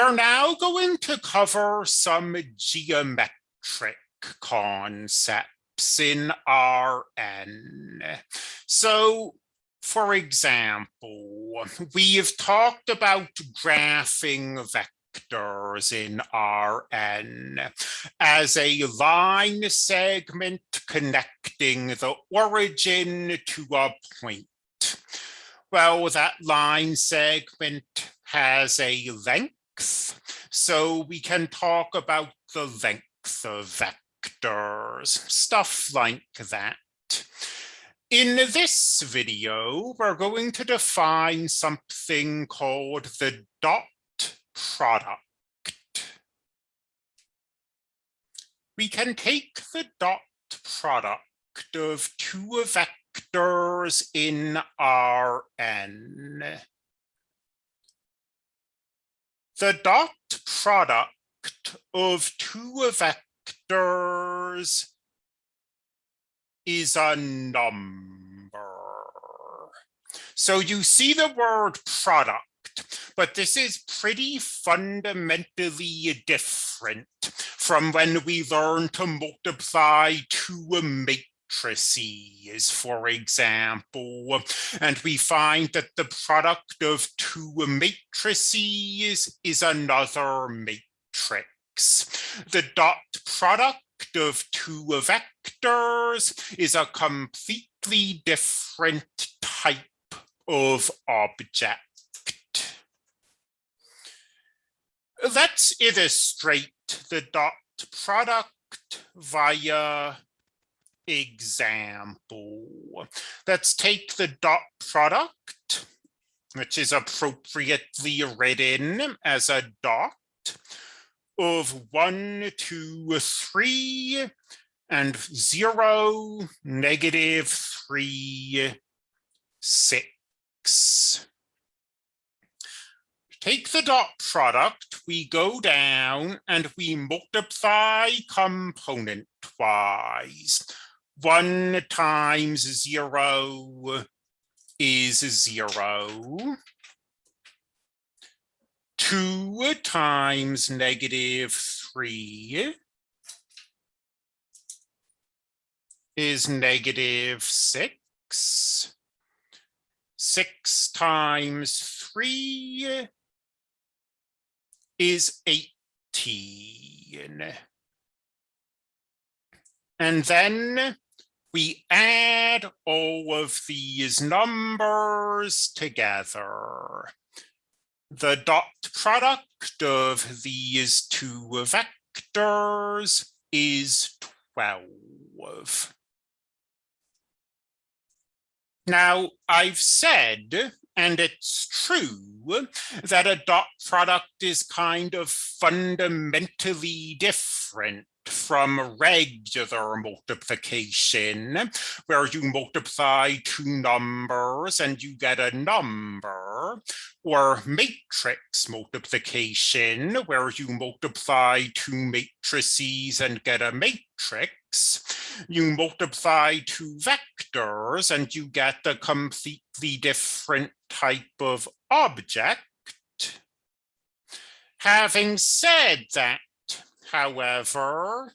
We're now going to cover some geometric concepts in Rn. So, for example, we have talked about graphing vectors in Rn as a line segment connecting the origin to a point. Well, that line segment has a length so we can talk about the length of vectors, stuff like that. In this video, we're going to define something called the dot product. We can take the dot product of two vectors in Rn the dot product of two vectors is a number. So you see the word product, but this is pretty fundamentally different from when we learn to multiply two matrices matrices, for example, and we find that the product of two matrices is another matrix. The dot product of two vectors is a completely different type of object. Let's illustrate the dot product via example. Let's take the dot product, which is appropriately written as a dot of one, two, three, and zero, negative three, six. Take the dot product, we go down and we multiply component wise one times zero is zero. Two times negative three is negative six. Six times three is 18. And then we add all of these numbers together. The dot product of these two vectors is 12. Now, I've said, and it's true, that a dot product is kind of fundamentally different from regular multiplication, where you multiply two numbers and you get a number, or matrix multiplication, where you multiply two matrices and get a matrix. You multiply two vectors and you get a completely different type of object. Having said that, however,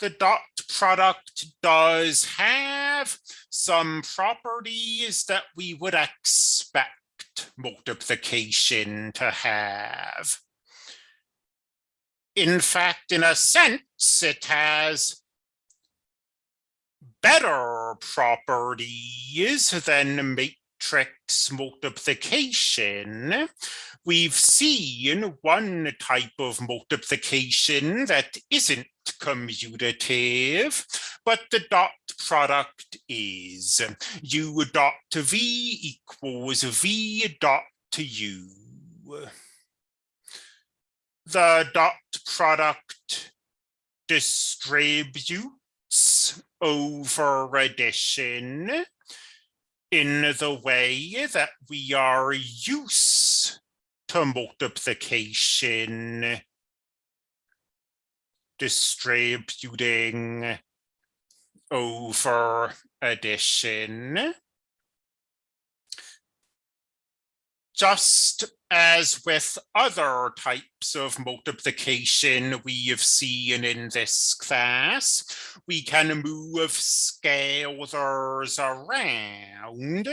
the dot product does have some properties that we would expect multiplication to have. In fact, in a sense, it has better properties than matrix multiplication, we've seen one type of multiplication that isn't commutative, but the dot product is. U dot v equals v dot u. The dot product distributes over addition in the way that we are used to multiplication, distributing over addition. Just as with other types of multiplication we have seen in this class, we can move scalars around.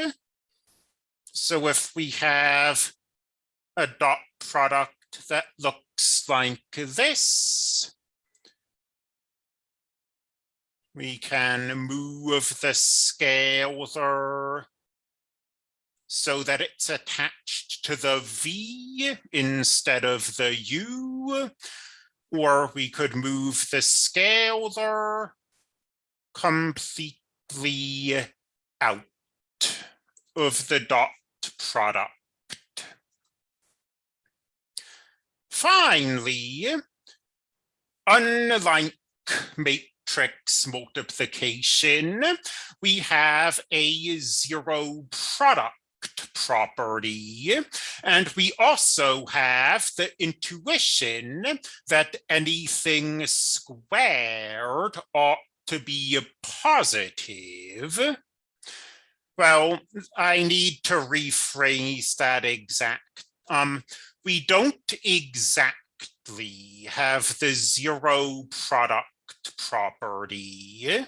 So if we have a dot product that looks like this, we can move the scalar so that it's attached to the V instead of the U, or we could move the scalar completely out of the dot product. Finally, unlike matrix multiplication, we have a zero product property. And we also have the intuition that anything squared ought to be positive. Well, I need to rephrase that exact. Um, we don't exactly have the zero product property.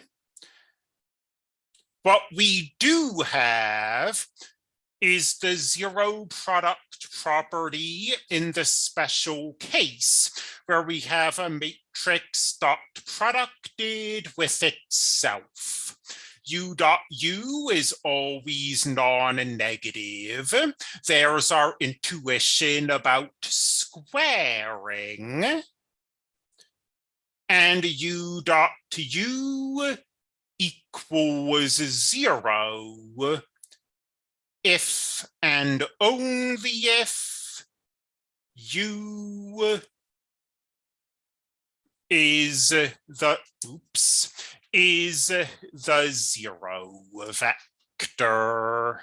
What we do have is the zero product property in the special case where we have a matrix dot producted with itself. U dot U is always non-negative. There's our intuition about squaring. And U dot U equals zero if and only if u is the oops is the zero vector